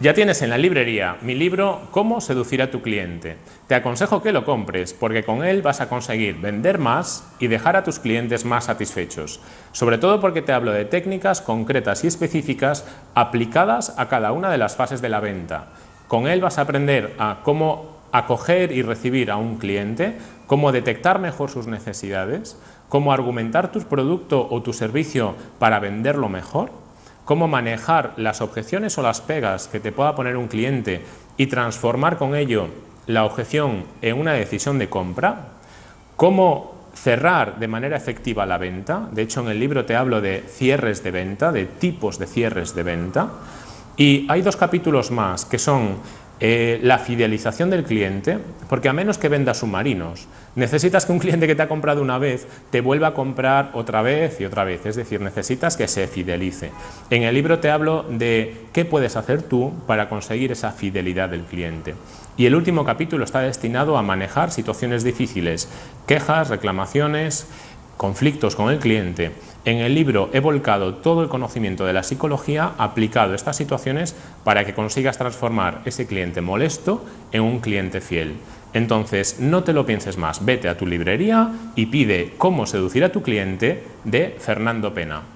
Ya tienes en la librería mi libro Cómo seducir a tu cliente. Te aconsejo que lo compres porque con él vas a conseguir vender más y dejar a tus clientes más satisfechos. Sobre todo porque te hablo de técnicas concretas y específicas aplicadas a cada una de las fases de la venta. Con él vas a aprender a cómo acoger y recibir a un cliente, cómo detectar mejor sus necesidades, cómo argumentar tu producto o tu servicio para venderlo mejor cómo manejar las objeciones o las pegas que te pueda poner un cliente y transformar con ello la objeción en una decisión de compra, cómo cerrar de manera efectiva la venta, de hecho en el libro te hablo de cierres de venta, de tipos de cierres de venta, y hay dos capítulos más que son eh, la fidelización del cliente, porque a menos que vendas submarinos, necesitas que un cliente que te ha comprado una vez te vuelva a comprar otra vez y otra vez, es decir, necesitas que se fidelice. En el libro te hablo de qué puedes hacer tú para conseguir esa fidelidad del cliente. Y el último capítulo está destinado a manejar situaciones difíciles, quejas, reclamaciones, conflictos con el cliente. En el libro he volcado todo el conocimiento de la psicología aplicado a estas situaciones para que consigas transformar ese cliente molesto en un cliente fiel. Entonces, no te lo pienses más, vete a tu librería y pide Cómo seducir a tu cliente de Fernando Pena.